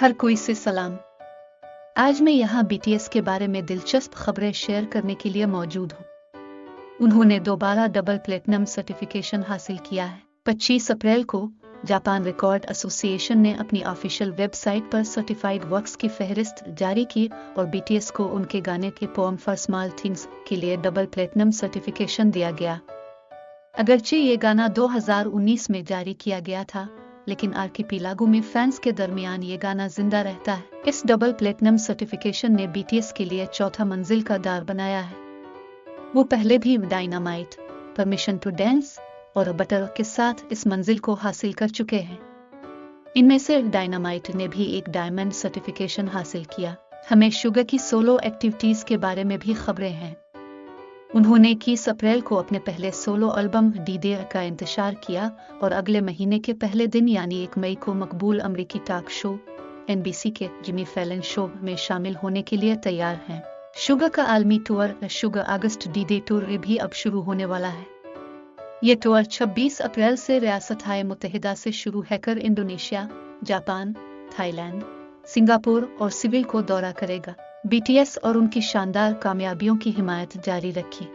ہر کوئی سے سلام۔ آج میں یہاں بی ٹی ایس کے بارے میں دلچسپ خبریں شیئر کرنے کے لیے موجود ہوں۔ انہوں نے دوبارہ ڈبل پلیٹنم سرٹیفکیشن حاصل کیا ہے۔ پچیس اپریل کو جاپان ریکارڈ ایسوسی ایشن نے اپنی آفیشیل ویب سائٹ پر سرٹیفائڈ ورکس کی فہرست جاری کی اور بی ٹی ایس کو ان کے گانے کے پوم فار اسمال تھنگز کے لیے ڈبل پلیٹنم سرٹیفکیشن دیا گیا۔ اگرچہ یہ گانا دو ہزار انیس میں جاری کیا گیا تھا لیکن آرکی پیلاگو میں فینس کے درمیان یہ گانا زندہ رہتا ہے۔ اس ڈبل پلیٹنم سرٹیفیکیشن نے بی ٹی ایس کے لیے چوتھا منزل کا دار بنایا ہے۔ وہ پہلے بھی ڈائنامائٹ، پرمیشن ٹو ڈینس اور بٹر کے ساتھ اس منزل کو حاصل کر چکے ہیں۔ ان میں سے ڈائنامائٹ نے بھی ایک ڈائمنڈ سرٹیفیکیشن حاصل کیا۔ ہمیں شوگر کی سولو ایکٹیویٹیز کے بارے میں بھی خبریں ہیں۔ انہوں نے اکیس اپریل کو اپنے پہلے سولو البم ڈی ڈے کا انتشار کیا اور اگلے مہینے کے پہلے دن یعنی ایک مئی کو مقبول امریکی talk show N B C کے جمی فیلن شو میں شامل ہونے کے لیے تیار ہیں۔ شوگا کا عالمی tour Suga Agust D day tour بھی اب شروع ہونے والا ہے۔ یہ ٹور 26 اپریل سے ریاست متحدہ سے شروع ہے کر Indonesia, Japan, Thailand, Singapore اور سول کو دورہ کرے گا۔ بی ٹی ایس اور ان کی شاندار کامیابیوں کی حمایت جاری رکھی۔